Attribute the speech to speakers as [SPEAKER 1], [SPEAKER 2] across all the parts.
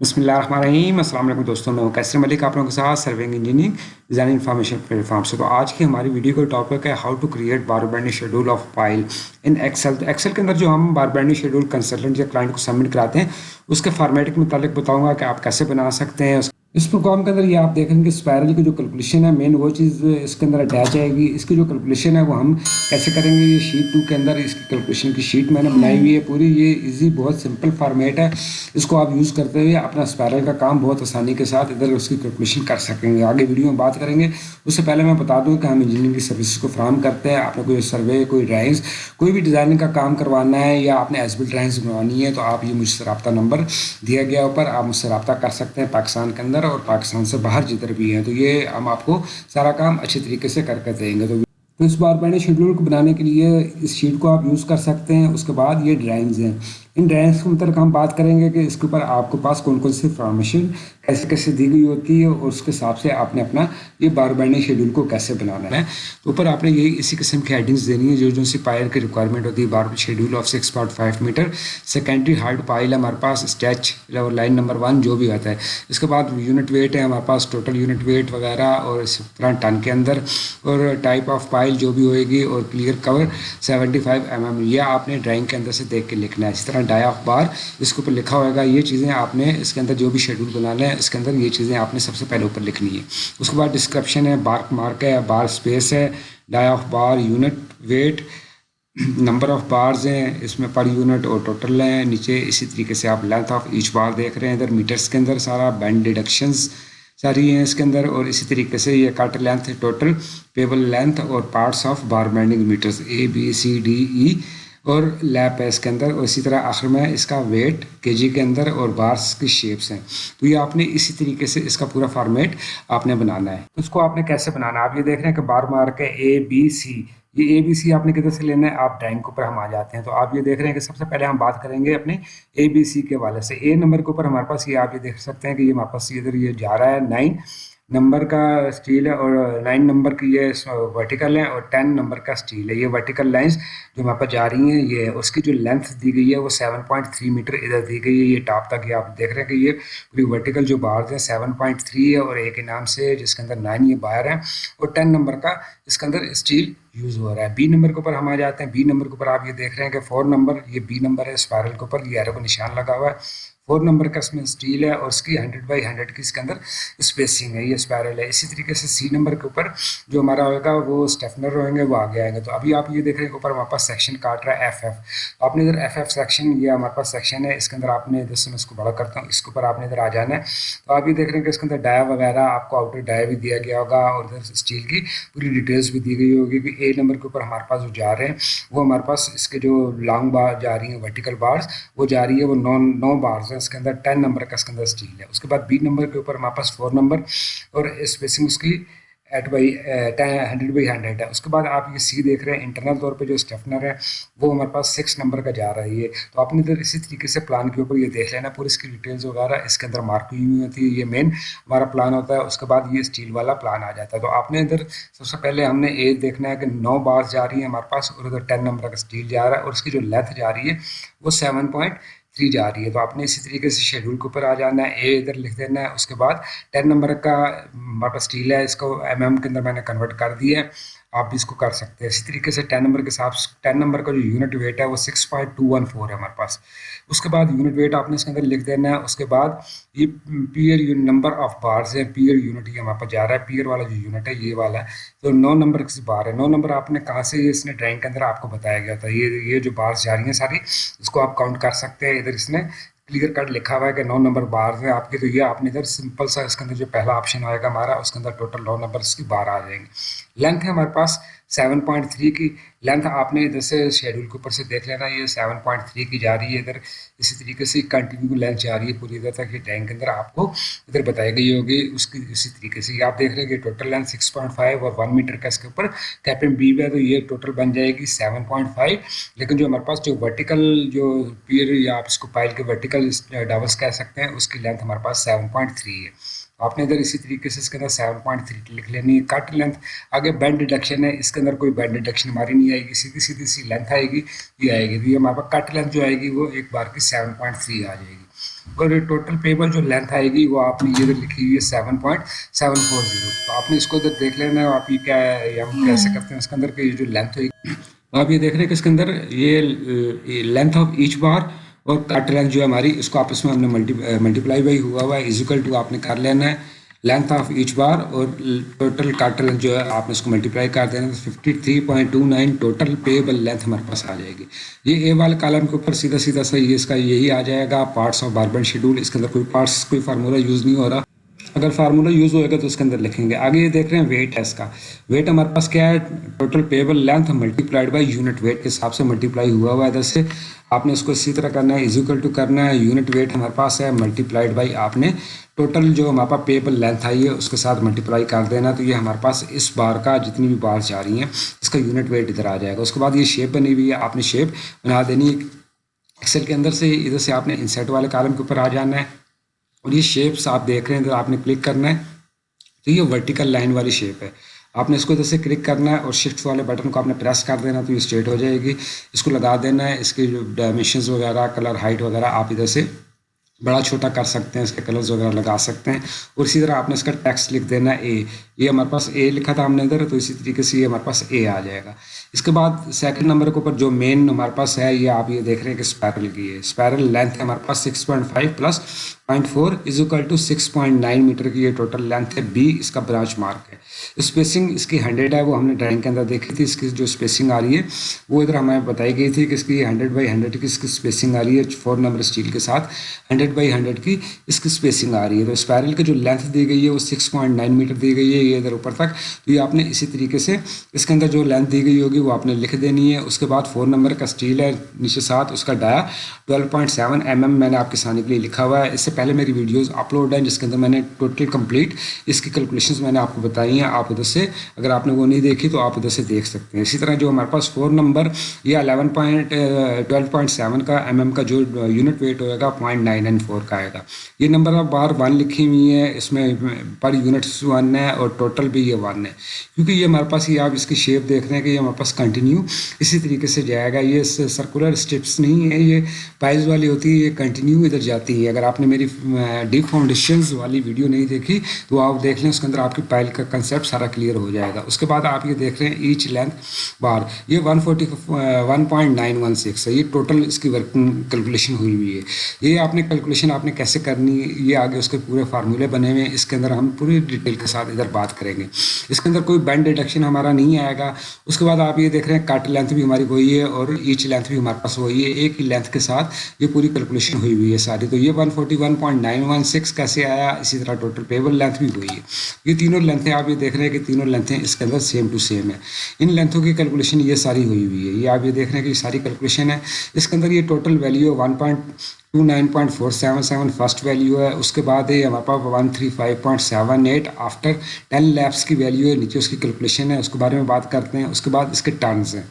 [SPEAKER 1] بسم اللہ الرحمن الرحیم السلام علیکم دوستوں، میں کیسر ملک، آپ لوگوں کے ساتھ serving engineering design information platform سے۔ تو آج کی ہماری ویڈیو کا ٹاپک ہے how to create bar bending schedule of file in Excel تو ایکسل کے اندر جو ہم بار بینڈی شیڈول کنسلٹنٹ یا کلائنٹ کو سبمٹ کراتے ہیں، اس کے فارمیٹ کے متعلق بتاؤں گا کہ آپ کیسے بنا سکتے ہیں اس پروگرام کے اندر یہ آپ دیکھیں گے اسپائرل کی جو کیلکولیشن ہے مین وہ چیز اس کے اندر اٹیچ آئے گی۔ اس کی جو کیلکولیشن ہے وہ ہم کیسے کریں گے؟ یہ شیٹ ٹو کے اندر اس کی کیلکولیشن کی شیٹ میں نے بنائی ہوئی ہے پوری۔ یہ ایزی بہت سمپل فارمیٹ ہے۔ اس کو آپ یوز کرتے ہوئے اپنا اسپائرل کا کام بہت آسانی کے ساتھ ادھر اس کی کیلکولیشن کر سکیں گے۔ آگے ویڈیو میں بات کریں گے۔ اس سے پہلے میں بتا دوں کہ ہم انجینئرنگ کی سروسز کو فراہم کرتے ہیں۔ آپ نے کوئی سروے کوئی ڈرائنگس کوئی بھی ڈیزائننگ کا کام کروانا ہے یا آپ نے ایس بی ڈرائنگس بنوانی ہے تو آپ یہ مجھ سے رابطہ نمبر دیا گیا اوپر۔ آپ مجھ سے رابطہ کر سکتے ہیں پاکستان کے اندر۔ اور پاکستان سے باہر جدھر بھی ہیں، تو یہ ہم آپ کو سارا کام اچھے طریقے سے کر کے دیں گے۔ تو تو اس بار میں نے شیڈول کو بنانے کے لیے اس شیٹ کو آپ یوز کر سکتے ہیں، اس کے بعد یہ ڈرائنگز ہیں۔ ان ڈرائنگس کے متعلق ہم بات کریں گے کہ اس کے اوپر آپ کے پاس کون کون سی فارمیشن کیسے کیسے دی گئی ہوتی ہے اور اس کے حساب سے آپ نے اپنا یہ بار بینڈنگ شیڈول کو کیسے بنانا ہے۔ تو اوپر آپ نے یہی اسی قسم کی ہیڈنگس دینی ہے جو جو سی پائل کی ریکوائرمنٹ ہوتی ہے۔ Bar schedule of six point five metre secondary hard pile ہے ہمارے پاس اسٹیچ لائن نمبر ون جو بھی آتا ہے۔ اس کے بعد یونٹ ویٹ ہے ہمارے پاس ٹوٹل یونٹ ویٹ وغیرہ اور اس طرح ٹن کے اندر۔ اور ٹائپ آف پائل جو بھی ہوئے گی اور clear cover seventy five M M یہ آپ نے ڈرائنگ کے اندر سے دیکھ کے لکھنا ہے۔ اس طرح ڈائی آف بار اس کے اوپر لکھا ہوئے گا، یہ چیزیں آپ نے اس کے اندر جو بھی شیڈول بنانا ہے اس کے اندر یہ چیزیں آپ نے سب سے پہلے اوپر لکھنی ہے اس کے بعد ڈسکرپشن ہے بارک مارک ہے بار اسپیس ہے dia of bar unit weight number of bars ہیں، اس میں پر یونٹ اور ٹوٹل ہیں، نیچے اسی طریقے سے آپ لینتھ آف ایچ بار دیکھ رہے ہیں، ادھر میٹرس کے اندر سارا بینڈ ڈیڈکشنز ساری ہیں اس کے اندر اور اسی طریقے سے یہ cut length total pebble length اور parts of bar bending metres A B C D E اور لیپ ہے اس کے اندر، اور اسی طرح آخر میں اس کا ویٹ کے جی کے اندر اور بارس کی شیپس ہیں۔ تو یہ آپ نے اسی طریقے سے اس کا پورا فارمیٹ آپ نے بنانا ہے۔ اس کو آپ نے کیسے بنانا ہے؟ آپ یہ دیکھ رہے ہیں کہ بار مارک ہے اے بی سی یہ اے بی سی آپ نے کدھر سے لینا ہے؟ آپ ڈرائنگ کے اوپر ہم آ جاتے ہیں۔ تو آپ یہ دیکھ رہے ہیں کہ سب سے پہلے ہم بات کریں گے اپنے اے بی سی کے والے سے۔ اے نمبر کے اوپر ہمارے پاس یہ آپ یہ دیکھ سکتے ہیں کہ یہ ہمارے پاس ادھر یہ جا رہا ہے نائن نمبر کا اسٹیل ہے اور نائن نمبر کی یہ ورٹیکل ہے اور ٹین نمبر کا اسٹیل ہے۔ یہ ورٹیکل لائنس جو وہاں پر جا رہی ہیں، یہ اس کی جو لینتھ دی گئی ہے وہ سیون پوائنٹ تھری میٹر ادھر دی گئی ہے۔ یہ ٹاپ تک یہ آپ دیکھ رہے ہیں کہ یہ پوری ورٹیکل جو بارز ہیں سیون پوائنٹ تھری ہے اور ایک انعام سے جس کے اندر نائن یہ باہر ہیں اور ٹین نمبر کا اس کے اندر اسٹیل یوز ہو رہا ہے۔ بی نمبر کے اوپر ہم آ جاتے ہیں۔ بی نمبر کے اوپر آپ یہ دیکھ رہے ہیں کہ فور نمبر، یہ بی نمبر ہے۔ اسپائرل کے اوپر یہ ایرو کو نشان لگا ہوا ہے۔ فور نمبر کا اس میں اسٹیل ہے اور اس کی ہنڈریڈ بائی ہنڈریڈ کی اس کے اندر اسپیسنگ ہے، یہ اسپائرل ہے۔ اسی طریقے سے سی نمبر کے اوپر جو ہمارا ہوگا وہ اسٹیفنر ہوئیں گے، وہ آگے آئیں گے۔ تو ابھی آپ یہ دیکھ رہے ہیں کہ اوپر ہمارے پاس سیکشن کاٹ رہا ہے ایف ایف آپ نے ادھر ایف ایف سیکشن یہ ہمارے پاس سیکشن ہے۔ اس کے اندر آپ نے ادھر سے میں اس کو بڑا کرتا ہوں۔ اس کے اوپر آپ نے ادھر آ جانا ہے۔ تو آپ یہ دیکھ رہے ہیں کہ اس کے اندر ڈایا وغیرہ، آپ کو آؤٹر ڈایا بھی دیا گیا ہوگا اور ادھر اسٹیل کی پوری ڈیٹیلس بھی دی گئی ہوگی کہ اے نمبر کے اوپر ہمارے پاس جو جا رہے ہیں، وہ ہمارے پاس اس کے جو لانگ بار جا رہی ہیں ورٹیکل بارس وہ جا رہی ہے وہ نو نو بارس ہیں۔ اس کے اندر ٹین نمبر کا اس کے اندر اسٹیل ہے۔ اس کے بعد بی نمبر کے اوپر ہمارے پاس فور نمبر اور اسپیسنگ اس کی eight by hundred by hundred ہے۔ اس کے بعد آپ یہ سی دیکھ رہے ہیں انٹرنل طور پہ جو اسٹیفنر ہے، وہ ہمارے پاس سکس نمبر کا جا رہی ہے۔ تو آپ نے ادھر اسی طریقے سے پلان کے اوپر یہ دیکھ لینا، پوری اس کی ڈیٹیلز وغیرہ اس کے اندر مارک ہوئی ہوئی ہوتی ہے، یہ مین ہمارا پلان ہوتا ہے۔ اس کے بعد یہ اسٹیل والا پلان آ جاتا ہے۔ تو آپ نے ادھر سب سے پہلے ہم نے یہ دیکھنا ہے کہ نو بارس جا رہی ہیں ہمارے پاس اور ادھر ٹین نمبر کا اسٹیل جا رہا ہے اور اس کی جو لیتھ جا رہی ہے وہ سیون پوائنٹ تھری جا رہی ہے۔ تو آپ نے اسی طریقے سے شیڈول کے اوپر آ جانا ہے، اے ادھر لکھ دینا ہے، اس کے بعد ٹین نمبر کا ہمارے پاس ہے، اس کو ایم ایم کے اندر میں نے کنورٹ کر دیا ہے۔ آپ بھی اس کو کر سکتے ہیں۔ اسی طریقے سے ٹین نمبر کے ساتھ ٹین نمبر کا جو یونٹ ویٹ ہے وہ six point two one four ہے ہمارے پاس۔ اس کے بعد یونٹ ویٹ آپ نے اس کے اندر لکھ دینا ہے۔ اس کے بعد یہ پیئر نمبر آف بارز ہے پیئر یونٹ یہ ہمارے پاس جا رہا ہے۔ پیئر والا جو یونٹ ہے یہ والا ہے۔ تو نو نمبر کی بار ہے۔ نو نمبر آپ نے کہاں سے اس نے ڈرائنگ کے اندر آپ کو بتایا گیا تھا۔ یہ یہ جو بارس جا رہی ہیں ساری، اس کو آپ کاؤنٹ کر سکتے ہیں۔ ادھر اس نے کلیئر کٹ لکھا ہوا ہے کہ نو نمبر بار ہے۔ آپ کے تو یہ آپ نے ادھر سمپل سا اس کے اندر جو پہلا آپشن آئے گا ہمارا، اس کے اندر ٹوٹل نو نمبر اس کی بار آ جائیں گے لینتھ ہے ہمارے پاس سیون پوائنٹ تھری کی لینتھ آپ نے ادھر سے شیڈول کے اوپر سے دیکھ لینا، یہ سیون پوائنٹ تھری کی جا رہی ہے۔ ادھر اسی طریقے سے کنٹینیو لینتھ جا رہی ہے پوری۔ ادھر تک یہ ٹینک کے اندر آپ کو ادھر بتائی گئی ہوگی۔ اس کی اسی طریقے سے آپ دیکھ رہے ہیں کہ total length six point five اور ون میٹر کا اس کے اوپر کیپن بی ہے تو یہ ٹوٹل بن جائے گی سیون پوائنٹ فائیو لیکن جو ہمارے پاس جو ورٹیکل جو پیئر یا آپ اس کو پائل کے ورٹیکل ڈبلس کہہ سکتے ہیں، اس کی لینتھ ہمارے پاس سیون پوائنٹ تھری ہے۔ آپ نے ادھر اسی طریقے سے اس کے اندر سیون پوائنٹ تھری لکھ لینی ہے، کٹ لینتھ آگے بینڈ ڈیڈکشن ہے، اس کے اندر کوئی بینڈ ڈیڈکشن ہماری نہیں آئے گی، سیدھی سیدھی سی لینتھ آئے گی، یہ آئے گی، یہ ہمارے پاس کٹ لینتھ جو آئے گی، وہ ایک بار کی سیون پوائنٹ تھری آ جائے گی۔ اور ٹوٹل پیبل جو لینتھ آئے گی، وہ آپ نے ادھر لکھی ہوئی ہے seven point seven four zero تو آپ نے اس کو ادھر دیکھ لینا ہے، آپ یہ کیا ہے ہم کیسے کرتے ہیں اس کے اندر کہ جو لینتھ ہوئی۔ آپ یہ دیکھ رہے ہیں کہ اس کے اندر یہ لینتھ آف ایچ بار اور کٹ لینتھ جو ہے ہماری، اس کو آپس میں ہم نے ملٹی ملٹیپلائی بائی ہوا ہوا ہے ایزیکل ٹو آپ نے کر لینا ہے لینتھ آف ایچ بار اور ٹوٹل کٹ لینتھ جو ہے آپ نے اس کو ملٹیپلائی کر دینا fifty three point two nine total pebble length ہمارے پاس آ جائے گی۔ یہ اے والے کالم کے اوپر سیدھا سیدھا سا یہ اس کا یہی آ جائے گا parts of bar bending schedule اس کے اندر کوئی پارٹس کوئی فارمولہ یوز نہیں ہو رہا۔ اگر فارمولہ یوز ہوئے گا تو اس کے اندر لکھیں گے۔ آگے یہ دیکھ رہے ہیں ویٹ ہے اس کا۔ ویٹ ہمارے پاس کیا ہے؟ Total pebble length multiplied by unit weight کے حساب سے ملٹی پلائی ہوا ہوا ہے ادھر سے۔ آپ نے اس کو اسی طرح کرنا ہے ایزیکل ٹو کرنا ہے۔ یونٹ ویٹ ہمارے پاس ہے ملٹی پلائڈ بائی آپ نے ٹوٹل جو ہمارے پاس پیبل لینتھ آئی ہے، اس کے ساتھ ملٹیپلائی کر دینا۔ تو یہ ہمارے پاس اس بار کا جتنی بھی بار جا رہی ہیں، اس کا یونٹ ویٹ ادھر آ جائے گا۔ اس کے بعد یہ شیپ بنی ہوئی ہے، آپ نے شیپ بنا دینی ایکسل کے اندر سے ادھر سے آپ نے انسیٹ والے کالم کے اوپر آ جانا ہے۔ اور یہ شیپس آپ دیکھ رہے ہیں ادھر آپ نے کلک کرنا ہے، تو یہ ورٹیکل لائن والی شیپ ہے۔ آپ نے اس کو ادھر سے کلک کرنا ہے اور شفٹ والے بٹن کو آپ نے پریس کر دینا تو یہ اسٹریٹ ہو جائے گی۔ اس کو لگا دینا ہے، اس کے جو ڈائمیشنز وغیرہ کلر ہائٹ وغیرہ آپ ادھر سے بڑا چھوٹا کر سکتے ہیں، اس کے کلرز وغیرہ لگا سکتے ہیں۔ اور اسی طرح آپ نے اس کا ٹیکسٹ لکھ دینا ہے اے یہ ہمارے پاس اے لکھا تھا ہم نے ادھر، تو اسی طریقے سے یہ ہمارے پاس اے آ جائے گا۔ اس کے بعد سیکنڈ نمبر کے اوپر جو مین ہمارے پاس ہے، یہ آپ یہ دیکھ رہے ہیں کہ اسپیرل کی ہے۔ اسپیرل لینتھ ہے ہمارے پاس six point five plus point four is equal to six point nine metre کی یہ ٹوٹل لینتھ ہے۔ بی اس کا برانچ مارک ہے۔ اسپیسنگ اس کی ہنڈریڈ ہے، وہ ہم نے ڈرائنگ کے اندر دیکھی تھی۔ اس کی جو اسپیسنگ آ رہی ہے، وہ ادھر ہمیں بتائی گئی تھی کہ اس کی ہنڈریڈ بائی ہنڈریڈ کی اس کی اسپیسنگ آ رہی ہے۔ فور نمبر اسٹیل کے ساتھ ہنڈریڈ بائی ہنڈریڈ کی اس کی اسپیسنگ آ رہی ہے۔ تو اسپیرل کی جو لینتھ دی گئی ہے، وہ سکس پوائنٹ نائن میٹر دی گئی ہے۔ یہ ادھر اوپر تک۔ تو یہ آپ نے اسی طریقے سے اس کے اندر جو لینتھ دی گئی ہوگی وہ آپ نے لکھ دینی ہے۔ اس کے بعد فور نمبر کا اسٹیل ہے، نیچے ساتھ اس کا dia. Twelve point seven M M میں نے آپ کے سامنے کے لیے لکھا ہوا ہے۔ اس سے پہلے میری ویڈیوز اپلوڈ ہیں، جس کے اندر میں نے ٹوٹل کمپلیٹ اس کی کیلکولیشنز میں نے آپ کو بتائی ہیں۔ آپ ادھر سے اگر آپ نے وہ نہیں دیکھی تو آپ ادھر سے دیکھ سکتے ہیں۔ اسی طرح جو ہمارے پاس فور نمبر یا eleven point twelve point seven کا ایم ایم کا جو یونٹ ویٹ ہوئے گا، پوائنٹ نائن نائن فور کا آئے گا۔ یہ نمبر آپ بار ون لکھی ہوئی ہے اس میں پر یونٹس ون ہے اور ٹوٹل بھی یہ ون ہے۔ کیونکہ یہ ہمارے پاس یہ آپ اس کی شیپ دیکھ رہے ہیں کہ یہ ہمارے پاس کنٹینیو اسی طریقے سے جائے گا. یہ سرکولر اسٹیپس نہیں ہے یہ پائز والی ہوتی ہے یہ کنٹینیو ادھر جاتی ہے اگر آپ نے میری ڈیپ فاؤنڈیشنز والی ویڈیو نہیں دیکھی تو آپ دیکھ لیں اس کے اندر آپ کی پائل کا کنسیپٹ سارا کلیئر ہو جائے گا. اس کے بعد آپ یہ دیکھ رہے ہیں ایچ لینتھ بار یہ one forty one point nine one six ہے. یہ ٹوٹل اس کی ورکنگ کیلکولیشن ہوئی ہوئی ہے. یہ آپ نے کیلکولیشن آپ نے کیسے کرنی یہ آگے اس کے پورے فارمولے بنے ہوئے ہیں. اس کے اندر ہم پوری ڈیٹیل کے ساتھ ادھر بات کریں گے. اس کے اندر کوئی بینڈ ڈیڈکشن ہمارا نہیں آئے گا. اس کے بعد آپ یہ دیکھ رہے ہیں کٹ لینتھ بھی ہماری وہی ہے اور ایچ لینتھ بھی ہمارے پاس وہی ہے، ایک ہی لینتھ کے ساتھ یہ پوری کیلکولیشن ہوئی ہوئی ہے ساری۔ تو یہ one forty one point nine one six کیسے آیا؟ اسی طرح ٹوٹل پیبل لینتھ بھی وہی ہے۔ یہ تینوں لینتھیں آپ یہ دیکھ رہے ہیں کہ تینوں لینتھیں اس کے اندر سیم ٹو سیم ہے۔ ان لینتھوں کی کیلکولیشن یہ ساری ہوئی ہوئی ہے۔ یہ آپ یہ دیکھ رہے ہیں کہ یہ ساری کیلکولیشن ہے۔ اس کے اندر یہ total value one point two nine point four seven seven first value ہے۔ اس کے بعد ہے ہمارے پاس one three five point seven eight after ten laps کی ویلیو ہے۔ نیچے اس کی کیلکولیشن ہے۔ اس کے بارے میں بات کرتے ہیں۔ اس کے بعد اس کے ٹرنز ہیں۔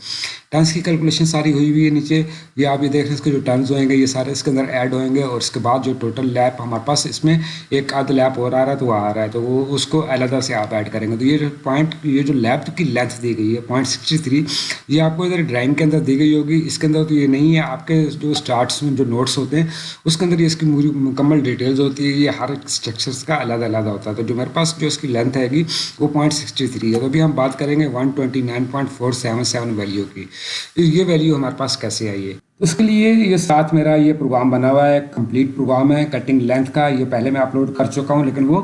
[SPEAKER 1] ٹرنس کی کیلکولیشن ساری ہوئی ہوئی ہے نیچے۔ یہ آپ یہ دیکھ رہے ہیں، اس کے جو ٹرنز ہوئیں گے، یہ سارے اس کے اندر ایڈ ہوئیں گے اور اس کے بعد جو ٹوٹل لیپ ہمارے پاس اس میں ایک آدھ لیپ اور آ رہا ہے تو وہ آ رہا ہے۔ تو وہ اس کو علیحدہ سے آپ ایڈ کریں گے۔ تو یہ جو پوائنٹ یہ جو لیپ کی لینتھ دی گئی ہے پوائنٹ سکسٹی تھری یہ آپ کو ادھر ڈرائنگ کے اندر دی گئی ہوگی۔ اس کے اندر تو یہ نہیں ہے، آپ کے جو اسٹارٹس میں جو نوٹس ہوتے ہیں، اس کے اندر یہ اس کی مکمل ڈیٹیلز ہوتی ہے۔ یہ ہر اسٹرکچرس کا علیحدہ علیحدہ ہوتا ہے۔ تو جو میرے پاس جو اس کی لینتھ ہے گی، وہ پوائنٹ سکسٹی تھری ہے۔ تو ابھی ہم بات کریں گے one twenty nine point four seven seven value کی۔ یہ ویلیو ہمارے پاس کیسے آئی ہے؟ اس کے لیے یہ ساتھ میرا یہ پروگرام بنا ہوا ہے کمپلیٹ پروگرام ہے کٹنگ لینتھ کا، یہ پہلے میں اپلوڈ کر چکا ہوں، لیکن وہ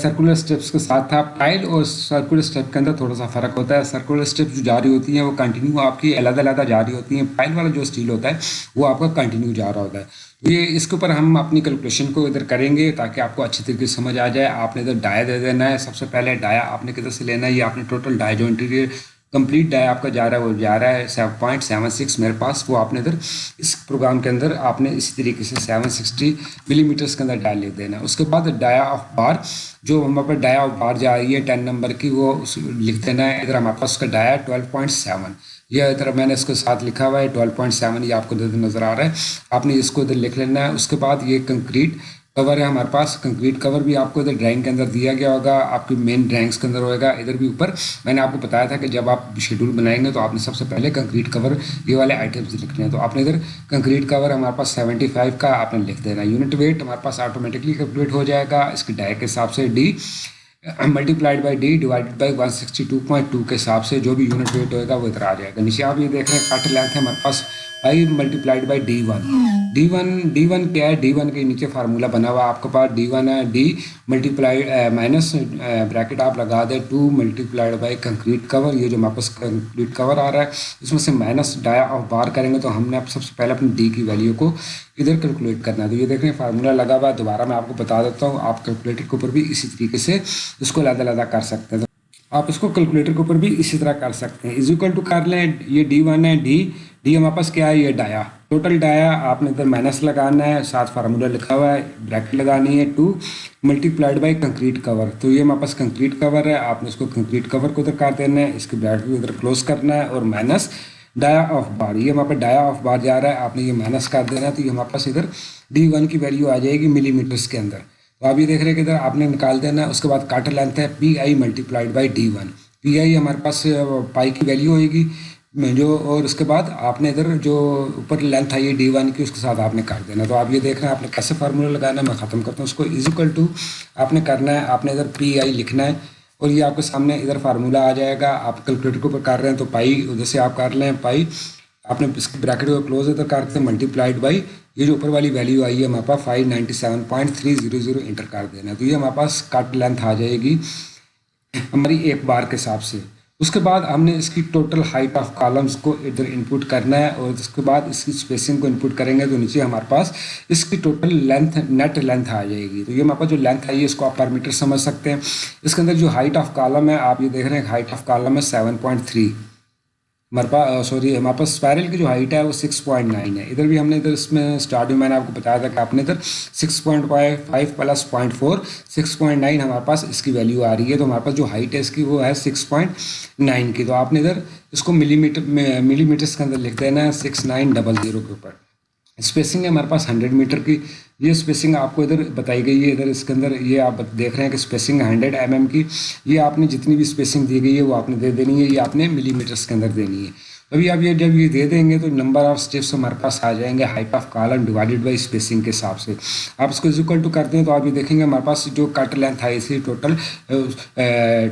[SPEAKER 1] سرکولر اسٹیپس کے ساتھ تھا پائل اور سرکولر اسٹیپ کے اندر تھوڑا سا فرق ہوتا ہے۔ سرکولر اسٹیپ جو جاری ہوتی ہیں، وہ کنٹینیو آپ کی علیحدہ علیحدہ جاری ہوتی ہیں۔ پائل والا جو اسٹیل ہوتا ہے، وہ آپ کا کنٹینیو جا رہا ہوتا ہے۔ یہ اس کے اوپر ہم اپنی کیلکولیشن کو ادھر کریں گے تاکہ آپ کو اچھی طریقے سے سمجھ آ جائے۔ آپ نے ادھر ڈایا دے دینا ہے۔ سب سے پہلے ڈایا آپ نے کدھر سے لینا ہے؟ یہ آپ نے ٹوٹل ڈایا جو انٹیریئر کمپلیٹ ڈائی آپ کا جا رہا ہے، وہ جا رہا ہے، سیون پوائنٹ سیون سکس میرے پاس، وہ آپ نے ادھر اس پروگرام کے اندر آپ نے اسی طریقے سے سیون سکسٹی ملی میٹرس کے اندر ڈائی لکھ دینا۔ ہے اس کے بعد ڈایا آف بار جو ہمارے پاس ڈایا آف بار جا رہی ہے ٹین نمبر کی، وہ لکھ دینا ہے۔ ادھر ہمارے پاس اس کا ڈایا ٹویلو پوائنٹ سیون یہ ادھر میں نے اس کے ساتھ لکھا ہوا ہے ٹویلو پوائنٹ سیون یہ آپ کو ادھر نظر آ رہا ہے۔ آپ نے اس کو ادھر لکھ لینا ہے۔ اس کے بعد یہ کنکریٹ کور ہے، ہمارے پاس کنکریٹ کور بھی آپ کو ادھر ڈرائنگ کے اندر دیا گیا ہوگا، آپ کی مین ڈرائنگس کے اندر ہوئے گا، ادھر بھی اوپر۔ میں نے آپ کو بتایا تھا کہ جب آپ شیڈول بنائیں گے تو آپ نے سب سے پہلے کنکریٹ کور یہ والے آئٹمس لکھنے ہیں۔ تو آپ نے ادھر کنکریٹ کور ہمارے پاس سیونٹی فائیو کا آپ نے لکھ دینا۔ یونٹ ویٹ ہمارے پاس آٹومیٹکلی کیلکولیٹ ہو جائے گا۔ اس کی ڈائی کے حساب سے D multiplied by D divided by one sixty two point two کے حساب سے جو بھی یونٹ ویٹ ہوئے گا وہ ادھر آ جائے گا۔ نیچے آپ یہ دیکھ رہے ہیں کٹ لینتھ ہے ہمارے پاس۔ Five multiplied by D one D one D one کیا ہے ڈی ون کے نیچے فارمولا بنا ہوا آپ کے پاس ڈی ون ہے D multiply minus bracket آپ لگا دیں two multiplied by concrete cover یہ جو ہمارے پاس کنکریٹ کور آ رہا ہے اس میں سے مائنس ڈایا آف بار کریں گے تو ہم نے سب سے پہلے اپنی ڈی کی ویلیو کو ادھر کیلکولیٹ کرنا ہے تو یہ دیکھ رہے ہیں لگا ہوا ہے دوبارہ میں آپ کو بتا دیتا ہوں آپ کیلکولیٹر کے اوپر بھی اسی طریقے سے اس کو علیحدہ علیحدہ کر سکتے ہیں آپ اس کو کیلکولیٹر کے اوپر بھی اسی طرح کر سکتے ہیں ایزیکل ٹو کر لیں یہ ڈی ون ہے ڈی ڈی ہمارے پاس کیا ہے؟ یہ ڈایا۔ ٹوٹل ڈایا، آپ نے ادھر مائنس لگانا ہے، ساتھ فارمولا لکھا ہوا ہے بریکٹ لگانی ہے two multiplied by concrete cover تو یہ ہمارے پاس کنکریٹ کور ہے، آپ نے اس کو کنکریٹ کور کو ادھر کر دینا ہے، اس کی بریکٹ بھی ادھر کلوز کرنا ہے اور مائنس ڈایا آف بار یہ ہمارے پاس ڈایا آف بار جا رہا ہے، آپ نے یہ مائنس کر دینا ہے، تو یہ ہمارے پاس ادھر ڈی ون کی ویلیو آ جائے گی ملی میٹرس کے اندر۔ تو آپ یہ دیکھ رہے ہیں کہ ادھر آپ نے نکال دینا ہے، اس کے بعد کاٹر لینتھ ہے P I multiplied by D one P I ہمارے پاس پائی کی ویلیو ہوئے گی۔ جو اور اس کے بعد آپ نے ادھر جو اوپر لینتھ آئی ہے ڈی ون کی، اس کے ساتھ آپ نے کر دینا۔ تو آپ یہ دیکھ رہے ہیں، آپ نے کیسے فارمولا لگانا ہے، میں ختم کرتا ہوں۔ اس کو ایزیکل ٹو آپ نے کرنا ہے، آپ نے ادھر پی آئی لکھنا ہے اور یہ آپ کے سامنے ادھر فارمولا آ جائے گا۔ آپ کیلکولیٹر کے اوپر کر رہے ہیں تو پائی ادھر سے آپ کر لیں پائی آپ نے اس کی بریکٹ کو کلوز ادھر کرتے ہیں ملٹی پلائڈ بائی یہ جو اوپر والی ویلیو آئی ہے ہمارے پاس five ninety seven point three zero zero enter کر دینا تو یہ ہمارے پاس کٹ لینتھ آ جائے گی۔ ہماری ایک بار کے حساب سے۔ اس کے بعد ہم نے اس کی ٹوٹل ہائٹ آف کالمس کو ادھر انپوٹ کرنا ہے اور اس کے بعد اس کی اسپیسنگ کو انپوٹ کریں گے تو نیچے ہمارے پاس اس کی ٹوٹل لینتھ نیٹ لینتھ آ جائے گی۔ تو یہ ہمارے پاس جو لینتھ آئی ہے، اس کو آپ پر میٹر سمجھ سکتے ہیں۔ اس کے اندر جو ہائٹ آف کالم ہے، آپ یہ دیکھ رہے ہیں ہائٹ آف کالم ہے سیون پوائنٹ تھری ہمارے پاس سوری ہمارے پاس اسپائرل کی جو ہائٹ ہے وہ سکس پوائنٹ نائن ہے. ادھر بھی ہم نے ادھر اس میں اسٹارٹ میں میں نے آپ کو بتایا تھا کہ آپ نے ادھر six point five plus point four six point nine ہمارے پاس اس کی ویلیو آ رہی ہے. تو ہمارے پاس جو ہائٹ ہے اس کی وہ ہے سکس پوائنٹ نائن کی. تو آپ نے ادھر اس کو ملی میٹر ملی میٹرس کے اندر لکھ دینا ہے سکس نائن ڈبل زیرو کے اوپر. اسپیسنگ ہے ہمارے پاس ہنڈریڈ میٹر کی. یہ اسپیسنگ آپ کو ادھر بتائی گئی ہے، ادھر اس کے اندر یہ آپ دیکھ رہے ہیں کہ اسپیسنگ ہنڈریڈ ایم ایم کی، یہ آپ نے جتنی بھی اسپیسنگ دی گئی ہے، وہ آپ نے دے دینی ہے، یہ آپ نے ملی میٹرس کے اندر دینی ہے۔ ابھی آپ یہ جب یہ دے دیں گے تو نمبر آف اسٹیپس ہمارے پاس آ جائیں گے height of column divided by spacing کے حساب سے۔ آپ اس کو ایزیکل ٹو کرتے ہیں تو آپ یہ دیکھیں گے ہمارے پاس جو کٹ لینتھ آئی تھی ٹوٹل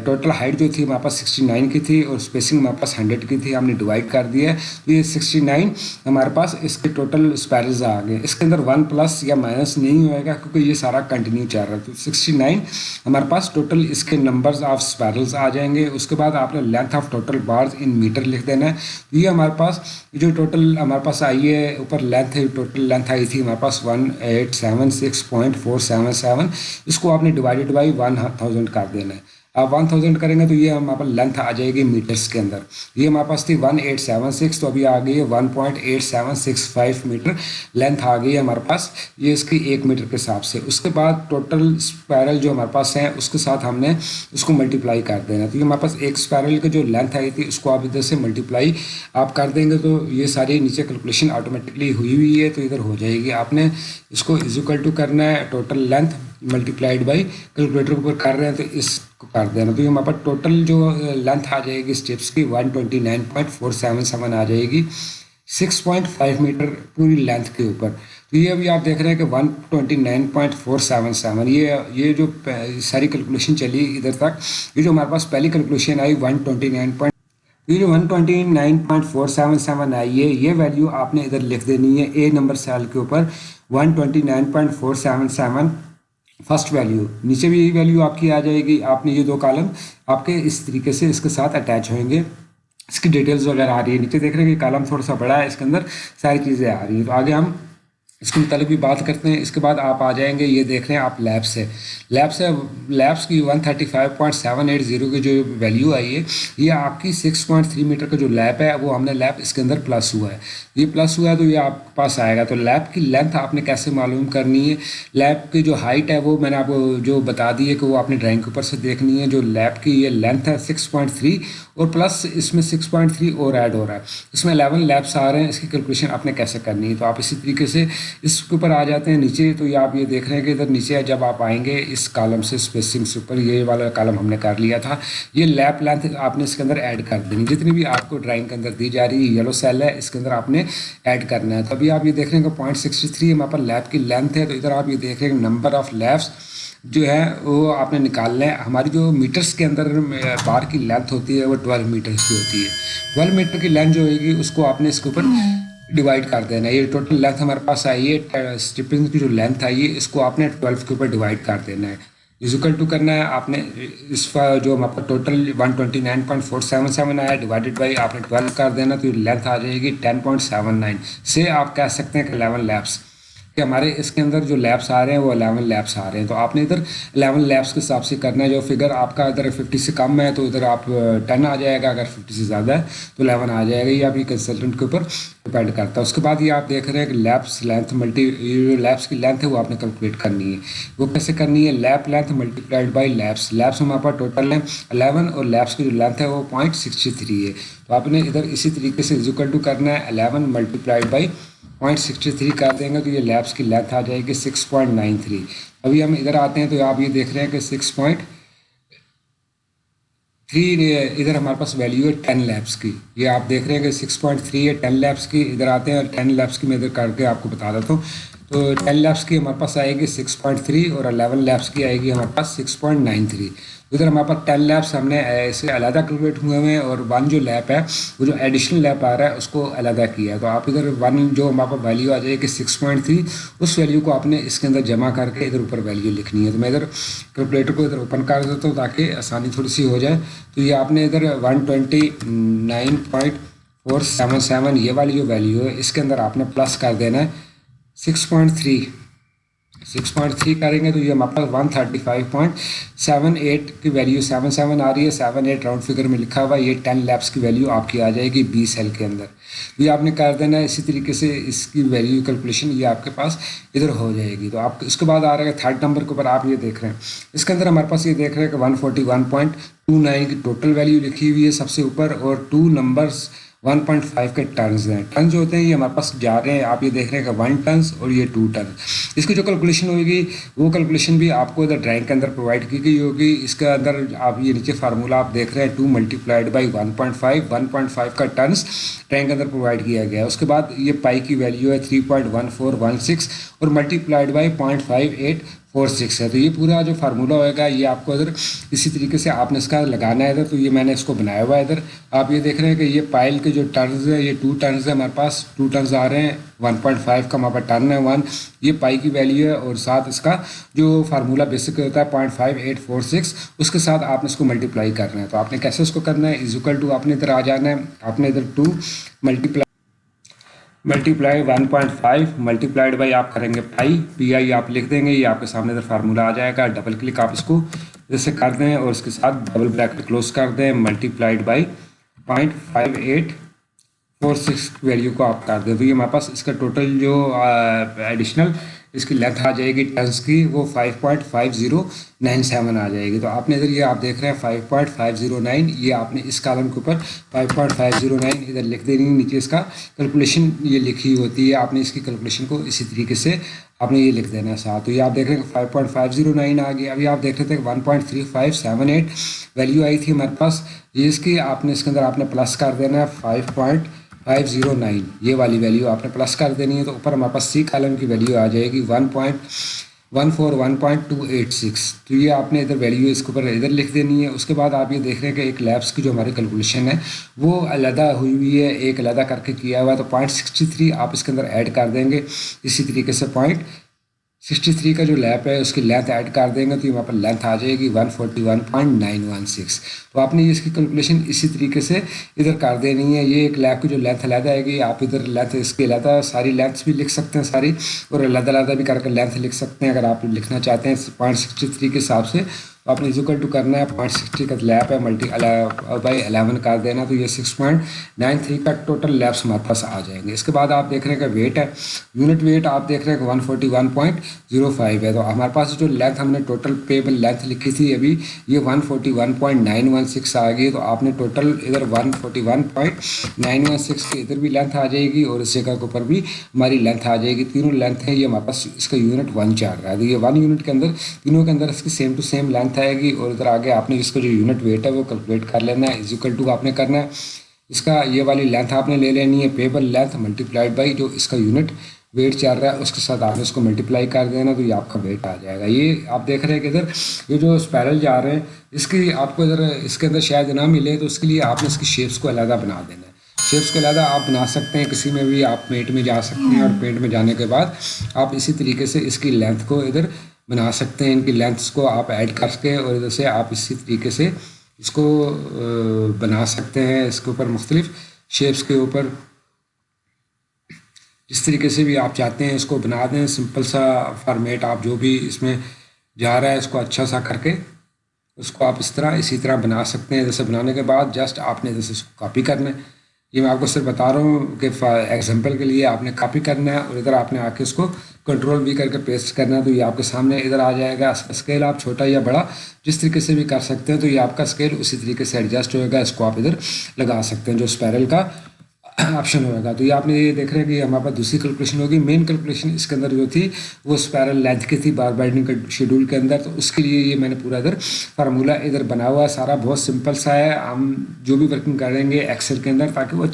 [SPEAKER 1] ٹوٹل ہائٹ جو تھی ہمارے پاس سکسٹی نائن کی تھی اور اسپیسنگ ہمارے پاس ہنڈریڈ کی تھی، ہم نے ڈیوائڈ کر دیا ہے۔ تو یہ سکسٹی نائن ہمارے پاس اس کے ٹوٹل اسپیرلز آ گئے۔ اس کے اندر ون پلس یا مائنس نہیں ہوئے گا کیونکہ یہ سارا کنٹینیو چل رہا ہے۔ تو سکسٹی نائن ہمارے پاس ٹوٹل اس کے نمبرز آف اسپیرلز آ جائیں گے۔ اس کے بعد آپ نے length of total bars in metre لکھ دینا ہے۔ یہ ہمارے پاس۔ جو ٹوٹل ہمارے پاس آئی ہے، اوپر لینتھ ہے، ٹوٹل لینتھ آئی تھی ہمارے پاس one eight seven six point four seven seven اس کو آپ نے ڈیوائڈیڈ بائی ون تھاؤزینڈ کر دینا ہے۔ ون تھاؤزینڈ کریں گے تو یہ ہمارے پاس لینتھ آ جائے گی میٹرس کے اندر۔ یہ ہمارے پاس تھی ون ایٹ سیون سکس تو ابھی آ گئی ہے one point eight seven six five metre length آ گئی ہے ہمارے پاس۔ یہ اس کی ایک میٹر کے حساب سے۔ اس کے بعد ٹوٹل اسپائرل جو ہمارے پاس ہیں اس کے ساتھ ہم نے اس کو ملٹیپلائی کر دینا۔ تو یہ ہمارے پاس ایک اسپائرل کی جو لینتھ آئی تھی، اس کو آپ ادھر سے ملٹیپلائی آپ کر دیں گے تو یہ ساری نیچے کیلکولیشن آٹومیٹکلی ہوئی ہوئی ہے، تو ادھر ہو جائے گی۔ آپ نے اس کو ایزیکل ٹو کرنا ہے total length multiplied by calculator کے اوپر کر رہے ہیں تو اس کو کر دینا تو یہ ہمارے پاس ٹوٹل جو لینتھ آ جائے گی اسٹیپس کی one twenty nine point four seven seven آ جائے گی۔ سکس پوائنٹ فائیو میٹر پوری لینتھ کے اوپر۔ تو یہ ابھی آپ دیکھ رہے ہیں کہ one twenty nine point four seven seven یہ یہ جو ساری کیلکولیشن چلی ادھر تک، یہ جو ہمارے پاس پہلی کیلکولیشن آئی ون ٹوئنٹی نائن پوائنٹ یہ جو one twenty nine point four seven seven آئی ہے، یہ ویلیو آپ نے ادھر لکھ دینی ہے اے نمبر سیل کے اوپر one twenty nine point four seven seven first value نیچے بھی یہی ویلیو آپ کی آ جائے گی۔ آپ نے یہ دو کالم آپ کے اس طریقے سے اس کے ساتھ اٹیچ ہوئیں گے۔ اس کی ڈیٹیلز وغیرہ آ رہی ہے۔ نیچے دیکھ رہے ہیں کہ کالم تھوڑا سا بڑا ہے، اس کے اندر ساری چیزیں آ رہی ہیں۔ تو آگے ہم اس کے متعلق بھی بات کرتے ہیں۔ اس کے بعد آپ آ جائیں گے، یہ دیکھ رہے ہیں آپ لیب سے۔ لیب سے لیبس کی one thirty five point seven eight zero کی جو ویلیو آئی ہے، یہ آپ کی سکس پوائنٹ تھری میٹر کا جو لیب ہے، وہ ہم نے لیب اس کے اندر پلس ہوا ہے۔ یہ پلس ہوا ہے تو یہ آپ کے پاس آئے گا۔ تو لیب کی لینتھ آپ نے کیسے معلوم کرنی ہے؟ لیب کی جو ہائٹ ہے، وہ میں نے آپ کو جو بتا دی ہے کہ وہ آپ نے ڈرائنگ کے اوپر سے دیکھنی ہے۔ جو لیب کی یہ لینتھ ہے سکس پوائنٹ تھری اور پلس اس میں سکس پوائنٹ تھری اور ایڈ ہو رہا ہے۔ اس میں الیون لیبس آ رہے ہیں۔ اس کی کیلکولیشن آپ نے کیسے کرنی ہے؟ تو آپ اسی طریقے سے اس کے اوپر آ جاتے ہیں نیچے، تو یہ آپ یہ دیکھ رہے ہیں کہ ادھر نیچے جب آپ آئیں گے اس کالم سے اسپیسنگ سے اوپر، یہ والا کالم ہم نے کر لیا تھا۔ یہ لیپ لینتھ آپ نے اس کے اندر ایڈ کر دینی، جتنی بھی آپ کو ڈرائنگ کے اندر دی جا رہی ہے یلو سیل ہے، اس کے اندر آپ نے ایڈ کرنا ہے۔ تو ابھی آپ یہ دیکھ رہے ہیں کہ پوائنٹ سکسٹی تھری ہمارے پر لیپ کی لینتھ ہے، تو ادھر آپ یہ دیکھ رہے ہیں نمبر آف لیپس جو ہے، وہ آپ نے نکالنا ہے ہماری جو میٹرس کے اندر بار کی لینتھ ہوتی ہے، وہ ٹویلو میٹرس کی ہوتی ہے۔ ٹویلو میٹر کی لینتھ جو ہوئے گی اس کو آپ نے اس کے اوپر ڈیوائڈ کر دینا ہے۔ یہ ٹوٹل لینتھ ہمارے پاس آئی ہے۔ اسٹپنگ کی جو لینتھ آئی ہے، اس کو آپ نے ٹویلو کے اوپر ڈیوائڈ کر دینا ہے۔ ایزیکل ٹو کرنا ہے، آپ نے اس کا جو ہمارے پاس total one twenty nine point four seven seven آیا ڈیوائڈیڈ بائی آپ نے ٹویلو کر دینا تو یہ لینتھ آ جائے گی ٹین پوائنٹ سیون نائن سے آپ کہہ سکتے ہیں کہ الیون لیبس کہ ہمارے اس کے اندر جو لیبس آ رہے ہیں وہ الیون لیبس آ رہے ہیں۔ تو آپ نے ادھر الیون لیبس کے حساب سے کرنا ہے۔ جو فگر آپ کا ادھر ففٹی سے کم ہے تو ادھر آپ ٹین آ جائے گا اگر ففٹی سے زیادہ ہے تو الیون آ جائے گا۔ یہ آپ کنسلٹنٹ کے اوپر ڈپینڈ کرتا ہے۔ اس کے بعد یہ آپ دیکھ رہے ہیں کہ لیبس لینتھ ملٹی جو لیبس کی لینتھ ہے وہ آپ نے کیلکولیٹ کرنی ہے۔ وہ کیسے کرنی ہے؟ Lap length multiplied by laps laps ہمارے پاس ٹوٹل ہے الیون اور لیبس کی جو لینتھ ہے وہ پوائنٹ سکسٹی تھری ہے۔ تو آپ نے ادھر اسی طریقے سے ازیکل ٹو کرنا ہے۔ Eleven multiplied by point sixty three کر دیں گے تو یہ لیبس کی لینتھ آ جائے گی سکس پوائنٹ نائن تھری ابھی ہم ادھر آتے ہیں تو آپ یہ دیکھ رہے ہیں کہ سکس پوائنٹ تھری ادھر ہمارے پاس ویلیو ہے ٹین لیبس کی۔ یہ آپ دیکھ رہے ہیں کہ سکس پوائنٹ تھری ہے ٹین لیبس کی، ادھر آتے ہیں اور ٹین لیبس کی میں ادھر کر کے آپ کو بتا دیتا ہوں۔ تو ٹین لیبس کی ہمارے پاس آئے گی سکس پوائنٹ تھری اور الیون لیبس کی آئے گی ہمارے پاس سکس پوائنٹ نائن تھری ادھر ہمارے پاس ٹین لیبس ہم نے ایسے علیحدہ کیلکولیٹ ہوئے ہوئے ہیں اور ون جو لیپ ہے، وہ جو ایڈیشنل لیپ آ رہا ہے، اس کو علیحدہ کیا ہے۔ تو آپ ادھر ون جو ہمارے پاس ویلیو آ جائے کہ سکس پوائنٹ تھری اس ویلیو کو آپ نے اس کے اندر جمع کر کے ادھر اوپر ویلیو لکھنی ہے۔ تو میں ادھر کیلکولیٹر کو ادھر اوپن کر دیتا ہوں تاکہ آسانی تھوڑی سی ہو جائے۔ تو یہ آپ نے ادھر one twenty nine point four seven seven یہ والی جو ویلیو ہے، اس کے اندر آپ نے پلس کر دینا ہے۔ Six point three six point three کریں گے تو یہ ہمارے پاس one thirty five point seven eight کی ویلیو سیون سیون آ رہی ہے سیون ایٹ راؤنڈ فگر میں لکھا ہوا یہ ٹین لیپس کی ویلیو آپ کی آ جائے گی بی سیل کے اندر یہ آپ نے کر دینا ہے اسی طریقے سے اس کی ویلیو کیلکولیشن یہ آپ کے پاس ادھر ہو جائے گی تو آپ اس کے بعد آ رہا ہے تھرڈ نمبر کے اوپر آپ یہ دیکھ رہے ہیں اس کے اندر ہمارے پاس یہ دیکھ رہے ہیں کہ one forty one point two nine کی ٹوٹل ویلیو لکھی ہوئی ہے سب سے اوپر اور two numbers one point five کے ٹرنز ہیں۔ ٹرنز جو ہوتے ہیں، یہ ہمارے پاس جا رہے ہیں۔ آپ یہ دیکھ رہے ہیں کہ ون ٹنس اور یہ ٹو ٹنس اس کی جو کیلکولیشن ہوئے گی وہ کیلکولیشن بھی آپ کو ادھر ڈرائنگ کے اندر پرووائڈ کی گئی ہوگی۔ اس کے اندر آپ یہ نیچے فارمولہ آپ دیکھ رہے ہیں two multiplied by one point five one point five کا ٹرنس ڈرائنگ کے اندر پرووائڈ کیا گیا۔ ہے اس کے بعد یہ پائی کی ویلیو ہے three point one four one six اور multiplied by point five eight four six ہے تو یہ پورا جو فارمولہ ہوئے گا یہ آپ کو ادھر اسی طریقے سے آپ نے اس کا لگانا ہے ادھر، تو یہ میں نے اس کو بنایا ہوا ہے ادھر۔ آپ یہ دیکھ رہے ہیں کہ یہ پائل کے جو ٹرنز ہیں، یہ ٹو ٹرنز ہیں۔ ہمارے پاس ٹو ٹرنز آ رہے ہیں۔ ون پوائنٹ فائیو کا ہمارے پاس ٹرن ہے ون یہ پائی کی ویلیو ہے اور ساتھ اس کا جو فارمولہ بیسک ہوتا ہے point five eight four six اس کے ساتھ آپ نے اس کو ملٹیپلائی کرنا ہے۔ تو آپ نے کیسے اس کو کرنا ہے؟ ایزیکل ٹو آپ نے ادھر آ جانا ہے۔ آپ نے ادھر two multiply multiply one point five multiplied by آپ کریں گے پائی پی آئی آپ لکھ دیں گے یہ آپ کے سامنے ادھر فارمولہ آ جائے گا ڈبل کلک آپ اس کو جیسے کر دیں اور اس کے ساتھ ڈبل بریکٹ کلوز کر دیں multiplied by point five eight four six value کو آپ کر دیں تو یہ ہمارے پاس اس کا ٹوٹل جو ایڈیشنل اس کی لینتھ آ جائے گی ٹنس کی، وہ five point five zero nine seven آ جائے گی۔ تو آپ نے ادھر یہ آپ دیکھ رہے ہیں five point five zero nine یہ آپ نے اس کالم کے اوپر five point five zero nine ادھر لکھ دینی، نیچے اس کا کیلکولیشن یہ لکھی ہوتی ہے۔ آپ نے اس کی کیلکولیشن کو اسی طریقے سے آپ نے یہ لکھ دینا ہے ساتھ تو یہ آپ دیکھ رہے ہیں five point five zero nine آ گیا۔ ابھی آپ دیکھ رہے تھے کہ one point three five seven eight value آئی تھی ہمارے پاس۔ یہ اس کی، آپ نے اس کے اندر آپ نے پلس کر دینا ہے five point five zero nine یہ والی ویلیو آپ نے پلس کر دینی ہے تو اوپر ہمارے پاس سی کالم کی ویلیو آ جائے گی one point one four one point two eight six تو یہ آپ نے ادھر ویلیو اس کے اوپر ادھر لکھ دینی ہے۔ اس کے بعد آپ یہ دیکھ رہے ہیں کہ ایک لیبس کی جو ہماری کیلکولیشن ہے، وہ علیحدہ ہوئی ہوئی ہے، ایک علیحدہ کر کے کیا ہوا ہے۔ تو پوائنٹ سکسٹی تھری آپ اس کے اندر ایڈ کر دیں گے۔ اسی طریقے سے پوائنٹ سکسٹی تھری کا جو لیپ ہے، اس کی لینتھ ایڈ کر دیں گے تو وہاں پر لینتھ آ جائے گی one forty one point nine one six تو آپ نے اس کی کیلکولیشن اسی طریقے سے ادھر کر دینی ہے۔ یہ ایک لیپ کی جو لینتھ علیحدہ آئے گی آپ ادھر لینتھ اس کی علیحدہ ساری لینتھ بھی لکھ سکتے ہیں ساری، اور علیحدہ علیحدہ بھی کر کے لینتھ لکھ سکتے ہیں۔ اگر آپ لکھنا چاہتے ہیں پوائنٹ سکسٹی تھری کے حساب سے آپ نے ایزیکل ٹو کرنا ہے پوائنٹ سکسٹی کا لیپ ہے ملٹی بائی الیون کر دینا تو یہ سکس پوائنٹ نائن تھری کا ٹوٹل لیپس ہمارے پاس آ جائیں گے اس کے بعد آپ دیکھ رہے ہیں کہ ویٹ ہے۔ یونٹ ویٹ آپ دیکھ رہے ہیں کہ one forty one point zero five ہے۔ تو ہمارے پاس جو لینتھ ہم نے ٹوٹل پیبل لینتھ لکھی تھی، ابھی یہ one forty one point nine one six آ گئی تو آپ نے ٹوٹل ادھر one forty one point nine one six کی ادھر بھی لینتھ آ جائے گی اور اس جگہ کے اوپر بھی ہماری لینتھ آ جائے گی۔ تینوں لینتھ ہیں، یہ ہمارے پاس اس کا یونٹ ون چل رہا ہے۔ تو یہ ون یونٹ کے اندر، تینوں کے اندر اس کی سیم ٹو سیم لینتھ آئے گی اور ادھر آگے آپ نے اس کا جو یونٹ ویٹ ہے وہ کیلکولیٹ کر لینا ہے ایزیکل ٹو آپ نے کرنا ہے. اس کا یہ والی لینتھ آپ نے لے لینی ہے پیبل لینتھ ملٹیپلائڈ بائی جو اس کا یونٹ ویٹ چل رہا ہے، اس کے ساتھ آپ نے اس کو ملٹیپلائی کر دینا تو یہ آپ کا ویٹ آ جائے گا. یہ آپ دیکھ رہے ہیں کہ ادھر یہ جو اسپیرل جا رہے ہیں، اس کی آپ کو ادھر اس کے اندر شاید نہ ملے تو اس کے لیے آپ نے اس کی شیپس کو علیحدہ بنا دینا ہے. شیپس کو علیحدہ آپ بنا سکتے ہیں، کسی میں بھی آپ پیٹ میں جا سکتے ہیں اور پیٹ میں جانے کے بعد آپ اسی طریقے سے اس کی لینتھ کو ادھر بنا سکتے ہیں ان کی لینتھس کو آپ ایڈ کر کے اور ادھر سے آپ اسی طریقے سے اس کو بنا سکتے ہیں اس کے اوپر مختلف شیپس کے اوپر۔ جس طریقے سے بھی آپ چاہتے ہیں اس کو بنا دیں سمپل سا فارمیٹ آپ جو بھی اس میں جا رہا ہے اس کو اچھا سا کر کے اس کو آپ اس طرح اسی طرح بنا سکتے ہیں۔ جیسے بنانے کے بعد جسٹ آپ نے جیسے اس کو کاپی کرنا ہے۔ یہ میں آپ کو صرف بتا رہا ہوں کہ ایگزامپل کے لیے آپ نے کاپی کرنا ہے اور ادھر آپ نے آ کے اس کو کنٹرول بھی کر کے پیسٹ کرنا ہے، تو یہ آپ کے سامنے ادھر آ جائے گا۔ اسکیل آپ چھوٹا یا بڑا جس طریقے سے بھی کر سکتے ہیں، تو یہ آپ کا اسکیل اسی طریقے سے ایڈجسٹ ہوئے گا۔ اس کو آپ ادھر لگا سکتے ہیں جو اسپیرل کا۔ آپشن ہوئے گا۔ تو یہ آپ نے یہ دیکھ رہے ہیں کہ ہمارے پاس دوسری کیلکولیشن ہوگی۔ مین کیلکولیشن اس کے اندر جو تھی وہ اسپیرل لینتھ کی تھی بار بائنڈنگ کے شیڈول کے اندر۔ تو اس کے لیے یہ میں نے پورا ادھر فارمولہ ادھر بنا ہوا ہے۔ سارا بہت سمپل سا ہے۔ ہم جو بھی ورکنگ کریں گے ایکسل کے اندر تاکہ وہ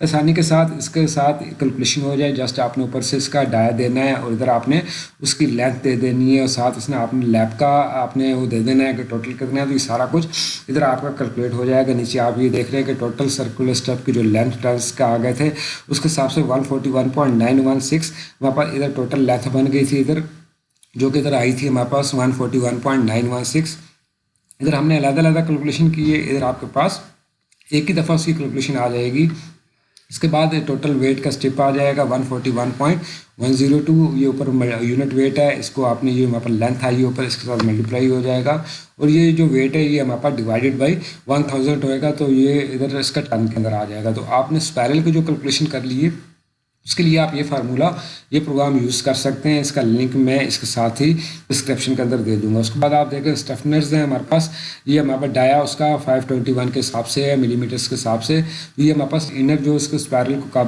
[SPEAKER 1] آسانی کے ساتھ اس کے ساتھ کیلکولیشن ہو جائے۔ جسٹ آپ نے اوپر سے اس کا ڈایا دینا ہے اور ادھر آپ نے اس کی لینتھ دے دینی ہے اور ساتھ اس نے آپ نے لیب کا آپ نے وہ دے دینا ہے کہ ٹوٹل کرنا ہے۔ تو یہ سارا کچھ ادھر آپ کا کیلکولیٹ ہو جائے گا۔ نیچے آپ یہ دیکھ رہے ہیں کہ ٹوٹل سرکولر اسٹیپ کی جو لینتھ ٹرس کا آ گئے تھے۔ اس کے حساب سے one forty one point nine one six وہاں پر ادھر ٹوٹل لیتھ بن گئی تھی ادھر، جو کہ ادھر آئی تھی ہمارے پاس one forty one point nine one six ادھر ہم نے علیحدہ علیحدہ کیلکولیشن کی ہے ادھر آپ کے پاس ایک ہی دفعہ اس کی کیلکولیشن آ جائے گی۔ اس کے بعد ٹوٹل ویٹ کا اسٹیپ آ جائے گا one forty one point one zero two یہ اوپر یونٹ ویٹ ہے، اس کو آپ نے یہ ہمارے پر لینتھ آئی اوپر، اس کے ساتھ ملٹیپلائی ہو جائے گا۔ اور یہ جو ویٹ ہے، یہ ہمارے پاس ڈیوائڈیڈ بائی ون تھاؤزینڈ ہوئے گا، تو یہ ادھر اس کا ٹن کے اندر آ جائے گا۔ تو آپ نے اسپائرل کی جو کیلکولیشن کر لی ہے اس کے لیے آپ یہ فارمولہ یہ پروگرام یوز کر سکتے ہیں، اس کا لنک میں اس کے ساتھ ہی ڈسکرپشن کے اندر دے دوں گا۔ اس کے بعد آپ دیکھیں اسٹفنرز ہیں ہمارے پاس، یہ ہمارے پاس ڈایا اس کا فائیو ٹوئنٹی ون کے حساب سے ہے ملی میٹرس کے حساب سے۔ یہ ہمارے پاس انر جو اس کے اسپائرل کو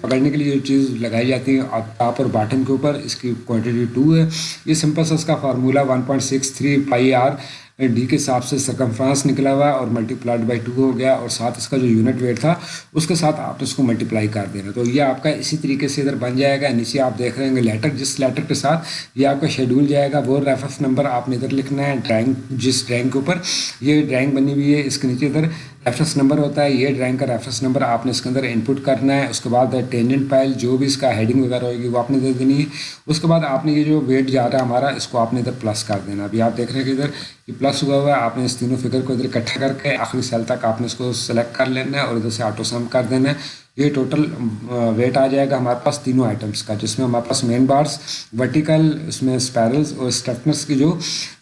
[SPEAKER 1] پکڑنے کے لیے جو چیز لگائی جاتی ہے ٹاپ اور باٹم کے اوپر، اس کی کوانٹٹی ٹو ہے۔ یہ سمپل سا اس کا formula one point six three pi R D کے حساب سے سرکمفرانس نکلا ہوا اور ملٹی پلائڈ بائی ٹو ہو گیا اور ساتھ اس کا جو یونٹ ویٹ تھا، اس کے ساتھ آپ اس کو ملٹیپلائی کر دینا۔ تو یہ آپ کا اسی طریقے سے ادھر بن جائے گا۔ نیچے آپ دیکھ رہے ہیں لیٹر جس لیٹر کے ساتھ یہ آپ کا شیڈول جائے گا، وہ ریفرنس نمبر آپ نے ادھر لکھنا ہے ڈرائنگ جس ڈرائنگ کے اوپر یہ ڈرائنگ بنی ہوئی ہے، اس کے نیچے ادھر ریفرنس نمبر ہوتا ہے، یہ ڈرائنگ کا ریفرنس نمبر آپ نے اس کے اندر انپٹ کرنا ہے، اس کے بعد ٹینجنٹ پائل جو بھی اس کا ہیڈنگ وغیرہ ہوگی وہ آپ نے دے دینی ہے، اس کے بعد آپ نے یہ جو ویٹ جا رہا ہے ہمارا، اس کو آپ نے ادھر پلس کر دینا ابھی آپ دیکھ رہے ہیں کہ ادھر یہ پلس ہوا ہوا ہے، آپ نے اس تینوں فگر کو ادھر اکٹھا کر کے آخری سیل تک آپ نے اس کو سلیکٹ کر لینا ہے اور ادھر سے آٹو سم کر دینا ہے۔ یہ ٹوٹل ویٹ آ جائے گا ہمارے پاس تینوں آئٹمس کا، جس میں ہمارے پاس مین بارس ورٹیکل اس میں اسپیرلس اور اسٹفنس کی جو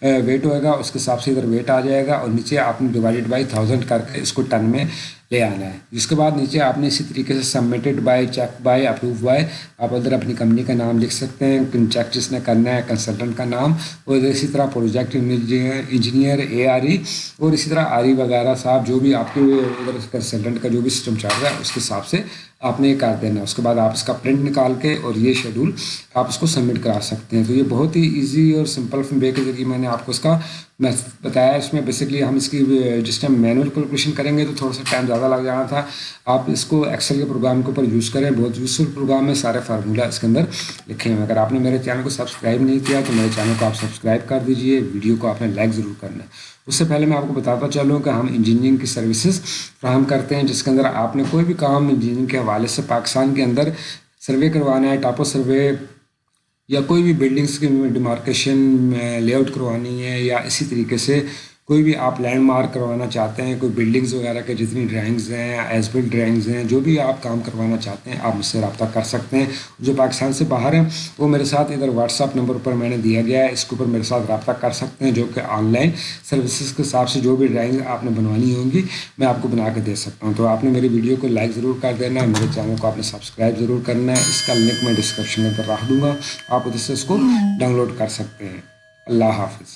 [SPEAKER 1] ویٹ ہوئے گا، اس کے حساب سے ادھر ویٹ آ جائے گا اور نیچے آپ نے ڈیوائڈیڈ بائی تھاؤزینڈ کر کے اس کو ٹن میں لے آنا ہے۔ جس کے بعد نیچے آپ نے اسی طریقے سے submitted by check by approve by آپ ادھر اپنی کمپنی کا نام لکھ سکتے ہیں۔ چیک جس نے کرنا ہے کنسلٹنٹ کا نام۔ اور اسی طرح project engineer A R E اور اسی طرح آر ای وغیرہ صاحب جو بھی آپ کے ادھر کنسلٹنٹ کا جو بھی سسٹم چل رہا ہے، اس کے حساب سے آپ نے یہ کر دینا۔ اس کے بعد آپ اس کا پرنٹ نکال کے اور یہ شیڈول آپ اس کو سبمٹ کرا سکتے ہیں۔ تو یہ بہت ہی ایزی اور سمپل وے کے ذریعے میں نے آپ کو اس کا میں بتایا اس میں بیسکلی ہم اس کی جس ٹائم مینول کیلکولیشن کریں گے تو تھوڑا سا ٹائم زیادہ لگ جانا تھا۔ آپ اس کو ایکسل کے پروگرام کے اوپر یوز کریں، بہت یوزفل پروگرام ہے، سارے فارمولہ اس کے اندر لکھے ہیں اگر آپ نے میرے چینل کو سبسکرائب نہیں کیا تو میرے چینل کو آپ سبسکرائب کر دیجیے ویڈیو کو آپ نے لائک ضرور کرنا ہے۔ اس سے پہلے میں آپ کو بتاتا چلوں کہ ہم انجینئرنگ کی سروسز فراہم کرتے ہیں، جس کے اندر آپ نے کوئی بھی کام انجینئرنگ کے حوالے سے پاکستان کے اندر سروے کروانا ہے ٹاپو سروے یا کوئی بھی بلڈنگس کی ڈیمارکیشن لے آؤٹ کروانی ہے یا اسی طریقے سے کوئی بھی آپ لینڈ مارک کروانا چاہتے ہیں کوئی بلڈنگز وغیرہ کے جتنی ڈرائنگز ہیں ایز بل ڈرائنگز ہیں جو بھی آپ کام کروانا چاہتے ہیں آپ مجھ سے رابطہ کر سکتے ہیں۔ جو پاکستان سے باہر ہیں وہ میرے ساتھ ادھر واٹس ایپ نمبر پر میں نے دیا گیا ہے۔ اس کے اوپر میرے ساتھ رابطہ کر سکتے ہیں جو کہ آن لائن سروسز کے حساب سے جو بھی ڈرائنگ آپ نے بنوانی ہوں گی میں آپ کو بنا کے دے سکتا ہوں۔ تو آپ نے میری ویڈیو کو لائک ضرور کر دینا ہے میرے چینل کو آپ نے سبسکرائب ضرور کرنا ہے۔ اس کا لنک میں ڈسکرپشن میں پر رکھ دوں گا۔ آپ ادھر سے اس کو ڈاؤن لوڈ کر سکتے ہیں۔ اللہ حافظ۔